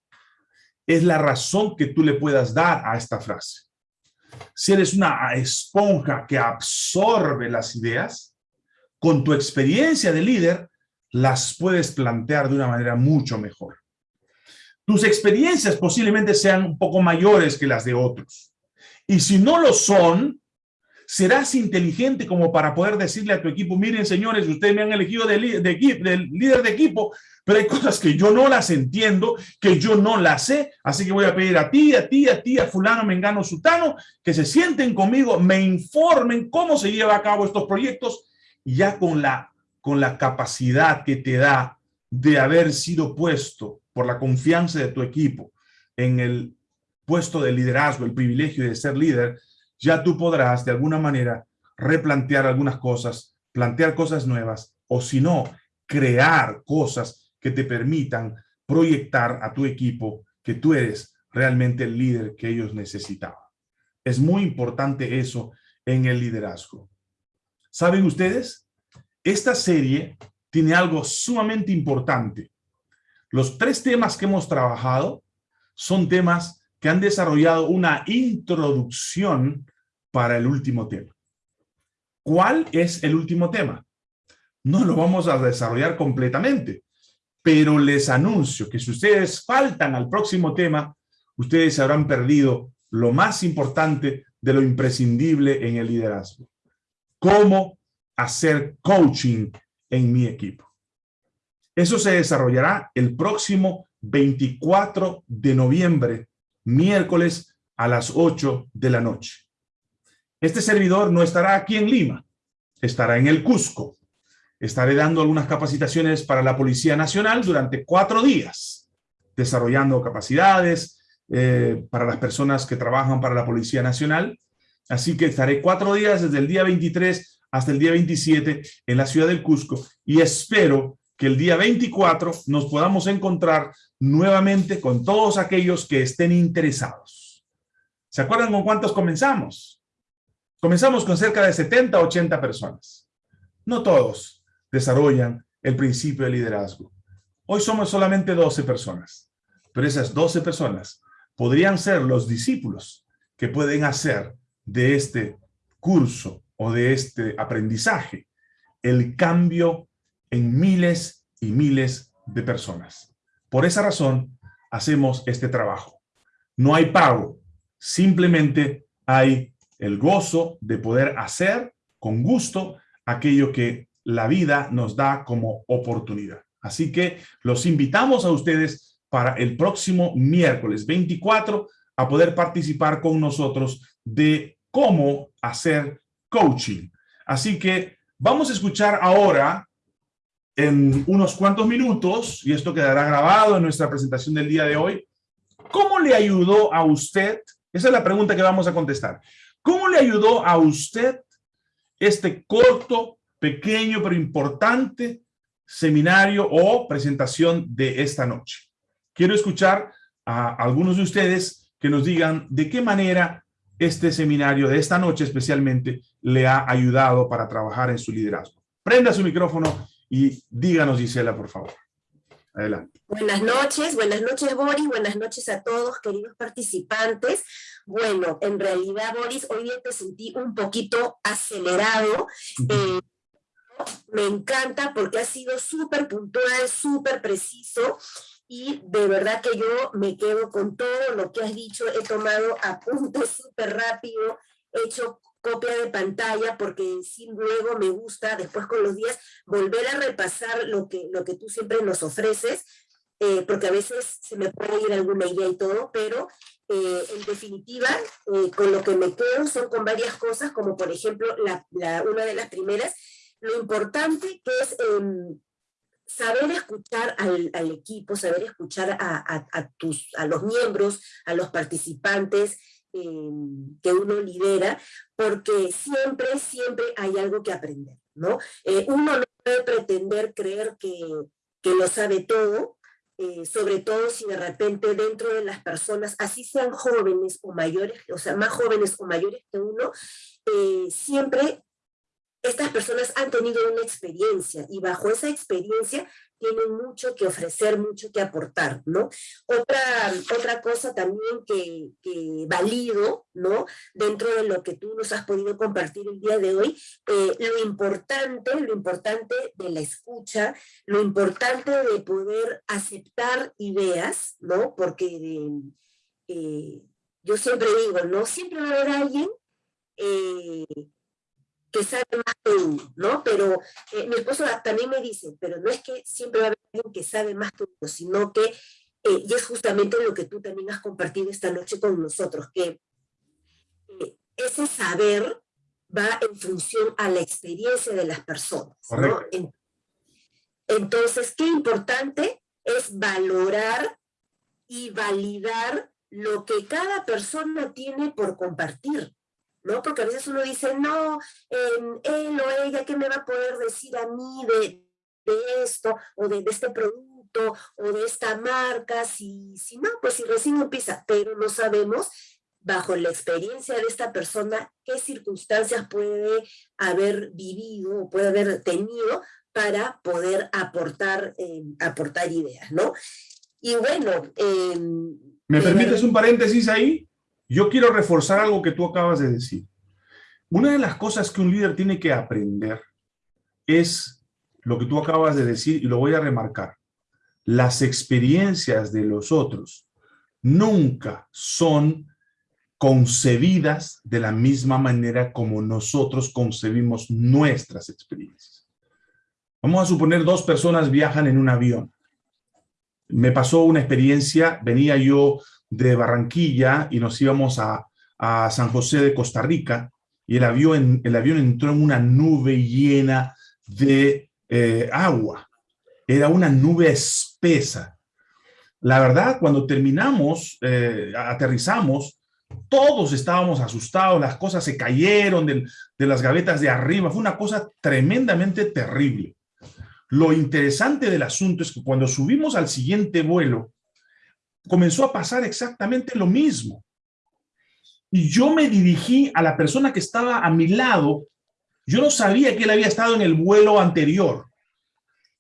Speaker 2: Es la razón que tú le puedas dar a esta frase. Si eres una esponja que absorbe las ideas, con tu experiencia de líder, las puedes plantear de una manera mucho mejor. Tus experiencias posiblemente sean un poco mayores que las de otros. Y si no lo son, serás inteligente como para poder decirle a tu equipo, miren señores, ustedes me han elegido de, líder de equipo, pero hay cosas que yo no las entiendo, que yo no las sé, así que voy a pedir a ti, a ti, a ti, a fulano, mengano, sutano, que se sienten conmigo, me informen cómo se lleva a cabo estos proyectos, y ya con la, con la capacidad que te da de haber sido puesto por la confianza de tu equipo en el puesto de liderazgo, el privilegio de ser líder, ya tú podrás de alguna manera replantear algunas cosas, plantear cosas nuevas, o si no, crear cosas que te permitan proyectar a tu equipo que tú eres realmente el líder que ellos necesitaban. Es muy importante eso en el liderazgo. ¿Saben ustedes? Esta serie tiene algo sumamente importante. Los tres temas que hemos trabajado son temas que han desarrollado una introducción para el último tema. ¿Cuál es el último tema? No lo vamos a desarrollar completamente, pero les anuncio que si ustedes faltan al próximo tema, ustedes habrán perdido lo más importante de lo imprescindible en el liderazgo. ¿Cómo hacer coaching en mi equipo? Eso se desarrollará el próximo 24 de noviembre miércoles a las 8 de la noche. Este servidor no estará aquí en Lima, estará en el Cusco. Estaré dando algunas capacitaciones para la Policía Nacional durante cuatro días, desarrollando capacidades eh, para las personas que trabajan para la Policía Nacional. Así que estaré cuatro días desde el día 23 hasta el día 27 en la ciudad del Cusco y espero que el día 24 nos podamos encontrar nuevamente con todos aquellos que estén interesados. ¿Se acuerdan con cuántos comenzamos? Comenzamos con cerca de 70, 80 personas. No todos desarrollan el principio de liderazgo. Hoy somos solamente 12 personas, pero esas 12 personas podrían ser los discípulos que pueden hacer de este curso o de este aprendizaje el cambio en miles y miles de personas. Por esa razón, hacemos este trabajo. No hay pago, simplemente hay el gozo de poder hacer con gusto aquello que la vida nos da como oportunidad. Así que los invitamos a ustedes para el próximo miércoles 24 a poder participar con nosotros de cómo hacer coaching. Así que vamos a escuchar ahora en unos cuantos minutos, y esto quedará grabado en nuestra presentación del día de hoy, ¿cómo le ayudó a usted? Esa es la pregunta que vamos a contestar. ¿Cómo le ayudó a usted este corto, pequeño, pero importante seminario o presentación de esta noche? Quiero escuchar a algunos de ustedes que nos digan de qué manera este seminario de esta noche especialmente le ha ayudado para trabajar en su liderazgo. Prenda su micrófono y díganos, Gisela, por favor. Adelante.
Speaker 3: Buenas noches, buenas noches Boris, buenas noches a todos queridos participantes. Bueno, en realidad Boris, hoy día te sentí un poquito acelerado. Eh, me encanta porque ha sido súper puntual, súper preciso y de verdad que yo me quedo con todo lo que has dicho, he tomado apuntes súper rápido, he hecho copia de pantalla porque sin luego me gusta después con los días volver a repasar lo que, lo que tú siempre nos ofreces, eh, porque a veces se me puede ir alguna idea y todo, pero eh, en definitiva, eh, con lo que me quedo son con varias cosas, como por ejemplo, la, una de las primeras, lo importante que es em, saber escuchar al, al, equipo, saber escuchar a, a, tus, a los miembros, a los participantes, em, que uno lidera, porque siempre, siempre hay algo que aprender, ¿no? Eh, uno no puede pretender creer que, que lo sabe todo, eh, sobre todo si de repente dentro de las personas, así sean jóvenes o mayores, o sea, más jóvenes o mayores que uno, eh, siempre estas personas han tenido una experiencia y bajo esa experiencia tienen mucho que ofrecer, mucho que aportar, ¿no? Otra, otra cosa también que, que valido, ¿no? Dentro de lo que tú nos has podido compartir el día de hoy, eh, lo importante, lo importante de la escucha, lo importante de poder aceptar ideas, ¿no? Porque eh, yo siempre digo, ¿no? Siempre va a haber alguien eh, que sabe más que uno, ¿no? Pero eh, mi esposo también me dice, pero no es que siempre va a haber alguien que sabe más que uno, sino que, eh, y es justamente lo que tú también has compartido esta noche con nosotros, que eh, ese saber va en función a la experiencia de las personas, ¿no? Entonces, qué importante es valorar y validar lo que cada persona tiene por compartir, ¿no? Porque a veces uno dice, no, él o ella, ¿qué me va a poder decir a mí de, esto, o de, este producto, o de esta marca? Si, si no, pues si recién empieza, pero no sabemos bajo la experiencia de esta persona, qué circunstancias puede haber vivido o puede haber tenido para poder aportar, eh, aportar ideas, ¿no? Y bueno...
Speaker 2: Em, ¿Me permites un paréntesis ahí? Yo quiero reforzar algo que tú acabas de decir. Una de las cosas que un líder tiene que aprender es lo que tú acabas de decir y lo voy a remarcar. Las experiencias de los otros nunca son concebidas de la misma manera como nosotros concebimos nuestras experiencias. Vamos a suponer dos personas viajan en un avión. Me pasó una experiencia, venía yo de Barranquilla y nos íbamos a, San José de Costa Rica y el avión, el avión entró en una nube llena de eh, agua. Era una nube espesa. La verdad, cuando terminamos, eh, aterrizamos, todos estábamos asustados, las cosas se cayeron de, de las gavetas de arriba. Fue una cosa tremendamente terrible. Lo interesante del asunto es que cuando subimos al siguiente vuelo, comenzó a pasar exactamente lo mismo. Y yo me dirigí a la persona que estaba a mi lado. Yo no sabía que él había estado en el vuelo anterior.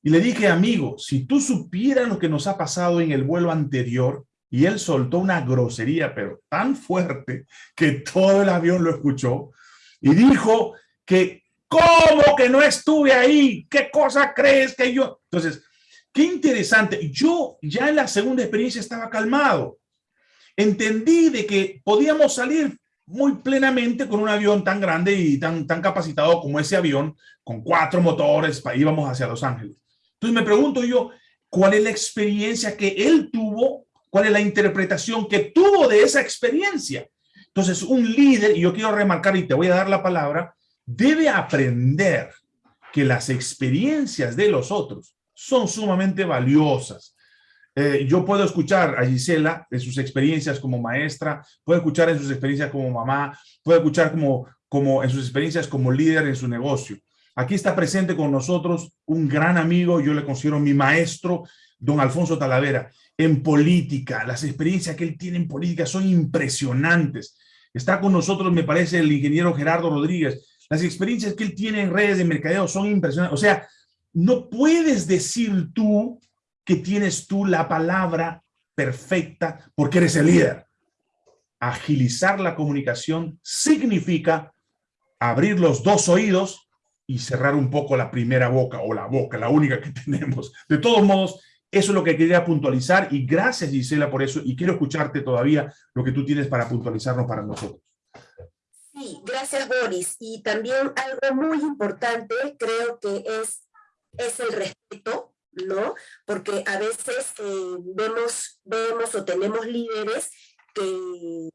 Speaker 2: Y le dije, amigo, si tú supieras lo que nos ha pasado en el vuelo anterior, y él soltó una grosería, pero tan fuerte que todo el avión lo escuchó y dijo que, ¿cómo que no estuve ahí? ¿Qué cosa crees que yo? Entonces, qué interesante. Yo ya en la segunda experiencia estaba calmado. Entendí de que podíamos salir muy plenamente con un avión tan grande y tan, tan capacitado como ese avión, con cuatro motores, íbamos hacia Los Ángeles. Entonces me pregunto yo, ¿cuál es la experiencia que él tuvo cuál es la interpretación que tuvo de esa experiencia. Entonces, un líder, y yo quiero remarcar y te voy a dar la palabra, debe aprender que las experiencias de los otros son sumamente valiosas. Eh, yo puedo escuchar a Gisela en sus experiencias como maestra, puedo escuchar en sus experiencias como mamá, puedo escuchar como, como en sus experiencias como líder en su negocio. Aquí está presente con nosotros un gran amigo, yo le considero mi maestro, don Alfonso Talavera en política. Las experiencias que él tiene en política son impresionantes. Está con nosotros, me parece, el ingeniero Gerardo Rodríguez. Las experiencias que él tiene en redes de mercadeo son impresionantes. O sea, no puedes decir tú que tienes tú la palabra perfecta porque eres el líder. Agilizar la comunicación significa abrir los dos oídos y cerrar un poco la primera boca o la boca, la única que tenemos. De todos modos, eso es lo que quería puntualizar y gracias Gisela por eso y quiero escucharte todavía lo que tú tienes para puntualizarnos para nosotros.
Speaker 3: Sí, gracias Boris. Y también algo muy importante creo que es, es el respeto, ¿no? Porque a veces eh, vemos, vemos o tenemos líderes que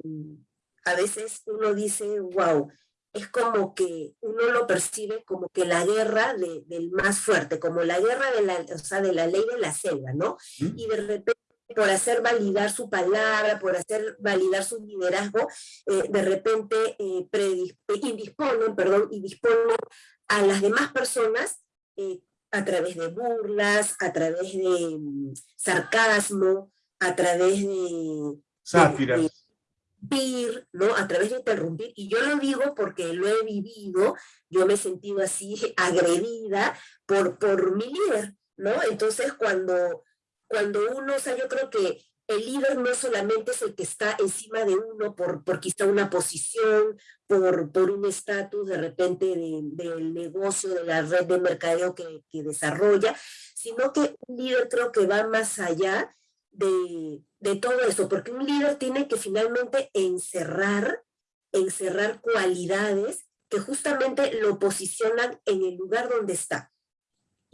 Speaker 3: a veces uno dice, wow, es como que uno lo percibe como que la guerra del más fuerte, como la guerra de la, o sea, de la ley de la selva, ¿no? Y de repente por hacer validar su palabra, por hacer validar su liderazgo, eh, de repente eh, indisponen, perdón, y disponen a las demás personas eh, a través de burlas, a través de mm, sarcasmo, a través de...
Speaker 2: Sátiras
Speaker 3: ¿no? A través de interrumpir, y yo lo digo porque lo he vivido, yo me he sentido así agredida por, por mi líder, ¿no? Entonces cuando, cuando uno, o sea, yo creo que el líder no solamente es el que está encima de uno por, por quizá una posición, por, por un estatus de repente del negocio, de la red de mercadeo que, que desarrolla, sino que un líder creo que va más allá de, de todo eso, porque un líder tiene que finalmente encerrar, encerrar cualidades que justamente lo posicionan en el lugar donde está.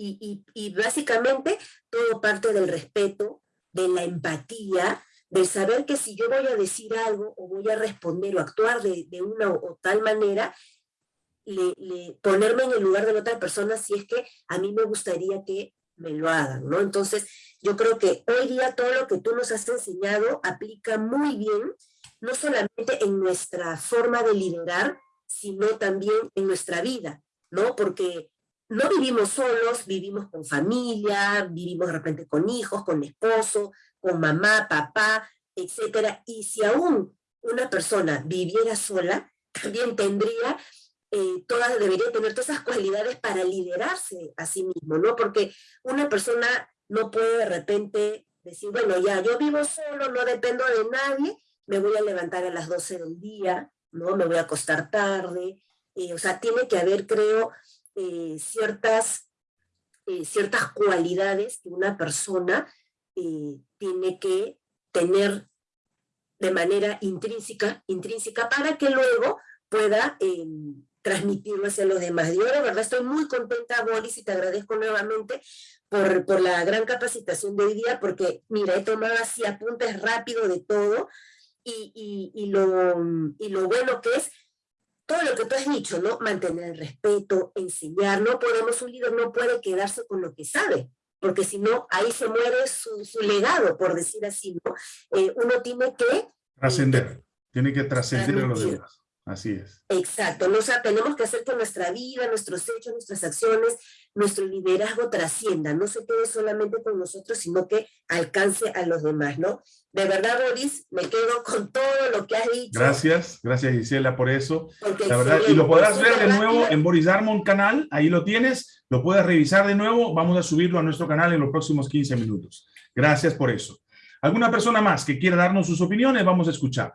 Speaker 3: Y, y, básicamente todo parte del respeto, de la empatía, del saber que si yo voy a decir algo o voy a responder o actuar de, de una o, tal manera, le, ponerme en el lugar de la otra persona si es que a mí me gustaría que me lo hagan, ¿no? Entonces, yo creo que hoy día todo lo que tú nos has enseñado aplica muy bien, no solamente en nuestra forma de liderar, sino también en nuestra vida, ¿no? Porque no vivimos solos, vivimos con familia, vivimos de repente con hijos, con esposo, con mamá, papá, etcétera. Y si aún una persona viviera sola, también tendría eh, todas, debería tener todas esas cualidades para liderarse a sí mismo, ¿no? Porque una persona no puede de repente decir, bueno, ya, yo vivo solo, no dependo de nadie, me voy a levantar a las 12 del día, ¿no? Me voy a acostar tarde, eh, o sea, tiene que haber, creo, eh, ciertas, ciertas cualidades que una persona tiene que tener de manera intrínseca, intrínseca para que luego pueda em, transmitirlo hacia los demás. Yo de verdad estoy muy contenta, Boris, y te agradezco nuevamente por, por la gran capacitación de hoy día, porque mira, he tomado así apuntes rápido de todo, y, y, y, lo, y lo bueno que es todo lo que tú has dicho, ¿no? Mantener el respeto, enseñar, no podemos, un líder no puede quedarse con lo que sabe, porque si no, ahí se muere su, su legado, por decir así, ¿no? Eh, uno tiene que...
Speaker 2: Trascender, tiene que trascender a los demás. Así es.
Speaker 3: Exacto, o sea, tenemos que hacer que nuestra vida, nuestros hechos, nuestras acciones, nuestro liderazgo trascienda, no se quede solamente con nosotros, sino que alcance a los demás, ¿no? De verdad, Boris, me quedo con todo lo que has dicho.
Speaker 2: Gracias, gracias Gisela por eso. la verdad, y lo podrás ver de nuevo en Boris Darmon canal, ahí lo tienes, lo puedes revisar de nuevo, vamos a subirlo a nuestro canal en los próximos 15 minutos. Gracias por eso. ¿Alguna persona más que quiera darnos sus opiniones? Vamos a escuchar.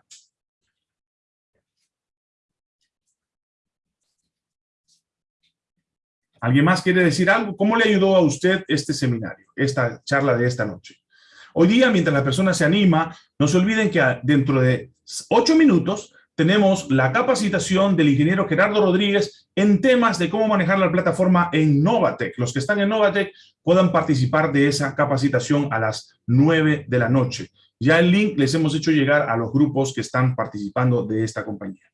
Speaker 2: ¿Alguien más quiere decir algo? ¿Cómo le ayudó a usted este seminario, esta charla de esta noche? Hoy día, mientras la persona se anima, no se olviden que dentro de ocho minutos tenemos la capacitación del ingeniero Gerardo Rodríguez en temas de cómo manejar la plataforma en Novatec. Los que están en Novatec puedan participar de esa capacitación a las nueve de la noche. Ya el link les hemos hecho llegar a los grupos que están participando de esta compañía.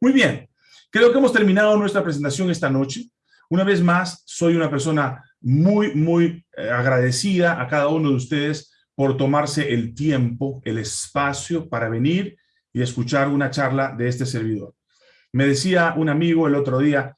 Speaker 2: Muy bien, creo que hemos terminado nuestra presentación esta noche. Una vez más, soy una persona muy, muy eh, agradecida a cada uno de ustedes por tomarse el tiempo, el espacio para venir y escuchar una charla de este servidor. Me decía un amigo el otro día,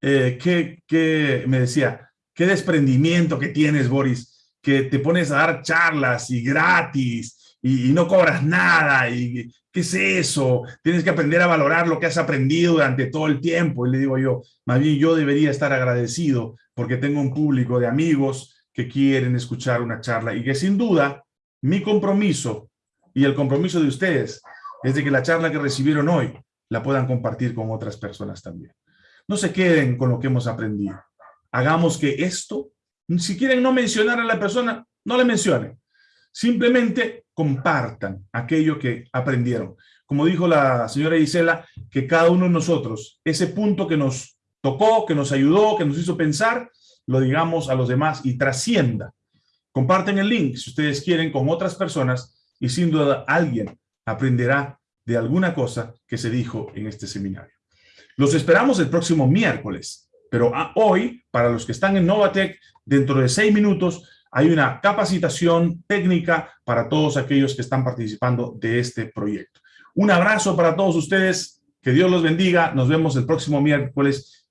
Speaker 2: eh, que, me decía, qué desprendimiento que tienes, Boris, que te pones a dar charlas y gratis y, no cobras nada y ¿qué es eso? Tienes que aprender a valorar lo que has aprendido durante todo el tiempo. Y le digo yo, más bien yo debería estar agradecido porque tengo un público de amigos que quieren escuchar una charla y que sin duda mi compromiso y el compromiso de ustedes es de que la charla que recibieron hoy la puedan compartir con otras personas también. No se queden con lo que hemos aprendido. Hagamos que esto, si quieren no mencionar a la persona, no le mencionen. Simplemente compartan aquello que aprendieron. Como dijo la señora Isela, que cada uno de nosotros, ese punto que nos tocó, que nos ayudó, que nos hizo pensar, lo digamos a los demás y trascienda. Comparten el link si ustedes quieren con otras personas y sin duda alguien aprenderá de alguna cosa que se dijo en este seminario. Los esperamos el próximo miércoles, pero hoy, para los que están en Novatec, dentro de seis minutos hay una capacitación técnica para todos aquellos que están participando de este proyecto. Un abrazo para todos ustedes, que Dios los bendiga, nos vemos el próximo miércoles